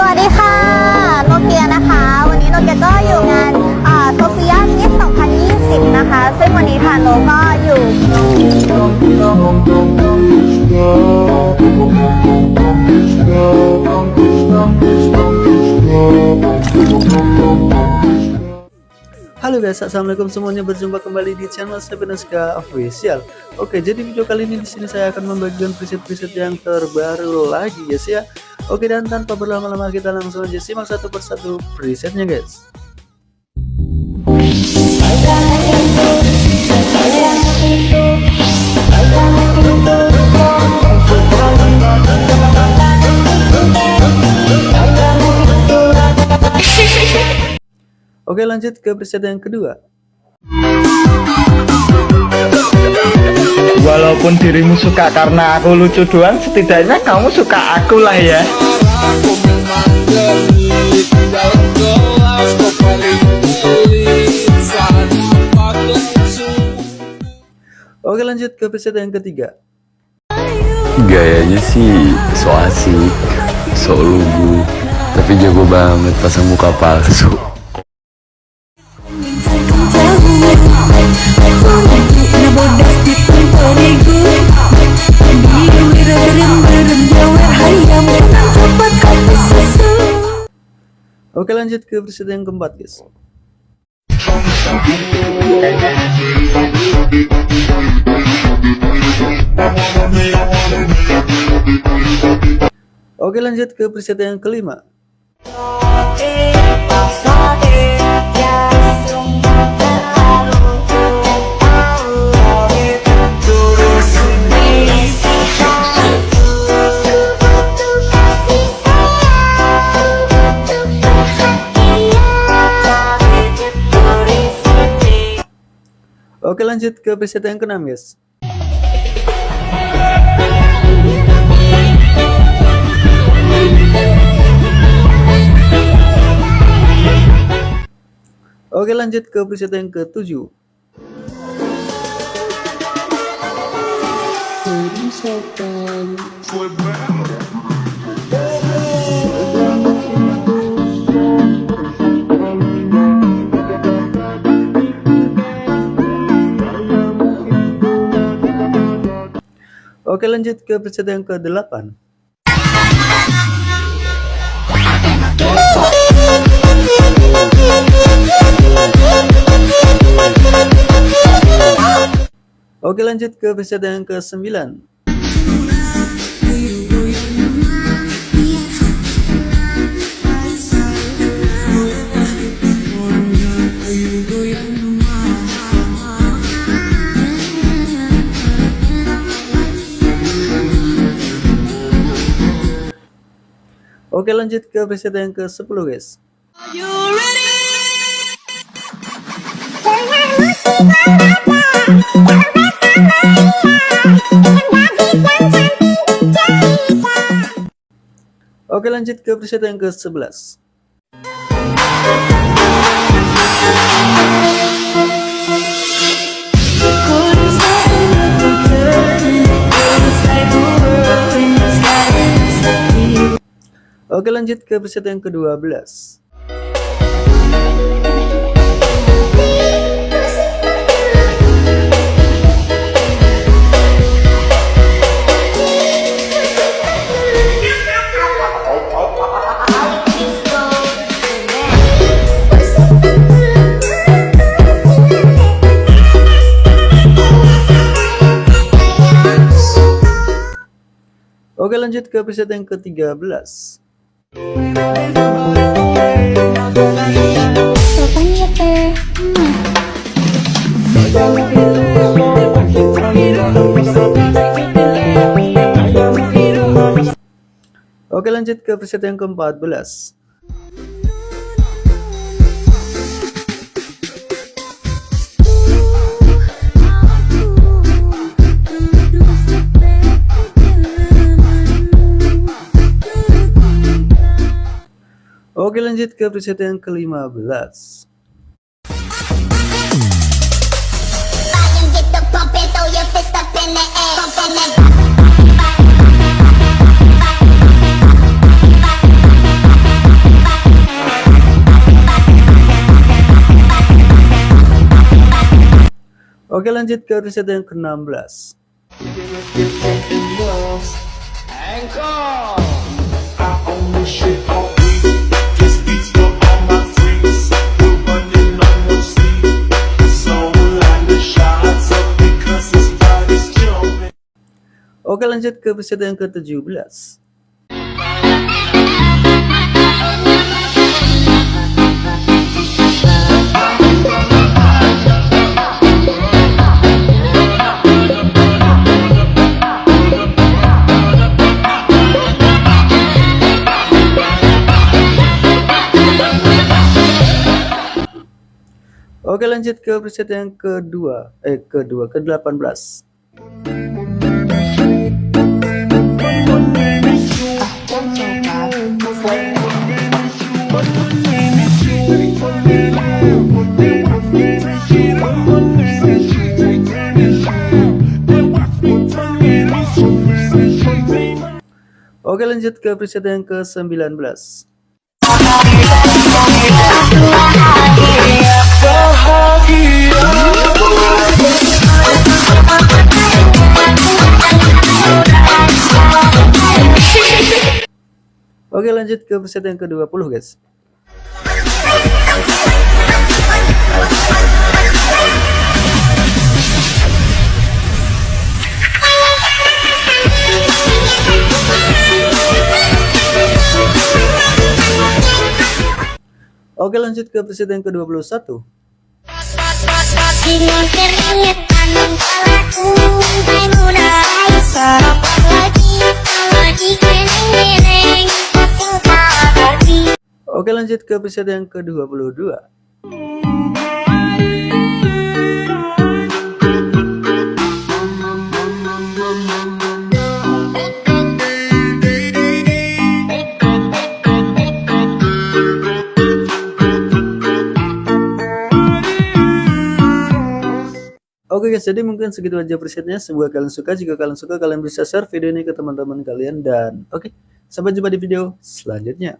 สวัสดีค่ะ โนเกียนะคะ วันนี้โนเกียก็อยู่งานโซเฟียมิส2020 นะคะ ซึ่งวันนี้ทางโนก็อยู่ Halo guys, assalamualaikum semuanya. Berjumpa kembali di channel Sepeneska Official. Oke, jadi video kali ini di sini saya akan membagikan preset-preset yang terbaru lagi guys ya. Oke, dan tanpa berlama-lama kita langsung aja simak satu persatu presetnya guys. Oke, lanjut ke preset yang kedua. Walaupun dirimu suka karena aku lucu doang, setidaknya kamu suka aku lah ya. Oke, lanjut ke preset yang ketiga. Gayanya sih so asik, so lugu, tapi jago banget pasang muka palsu. Oke, lanjut ke preset yang keempat guys. Oke, lanjut ke preset yang kelima. Oke, lanjut ke preset yang keenam guys. Oke, lanjut ke preset yang ketujuh. Oke lanjut ke preset yang ke-8 Oke lanjut ke preset yang ke-9 Oke lanjut ke preset yang ke-10 guys. Oke lanjut ke preset yang ke-11 Oke lanjut ke preset yang ke-12 Oke lanjut ke preset yang ke-13 Oke lanjut ke preset yang ke-14 Oke lanjut ke preset yang ke-15 Oke lanjut ke riset yang ke-16 Encore Oke lanjut ke preset yang ke-17 Oke lanjut ke preset yang kedua. Eh kedua ke-18 Oke lanjut ke preset yang ke-19. Oke lanjut ke preset yang ke-20 guys Oke lanjut ke preset yang ke-21. Dengan teringat anung palaku Hai muda hai sarapan lagi Lagi keneng-keneng Singkat hati Oke lanjut ke preset yang ke-22 Oke guys, jadi mungkin segitu aja presetnya. Semoga kalian suka. Jika kalian suka, kalian bisa share video ini ke teman-teman kalian. Dan oke, sampai jumpa di video selanjutnya.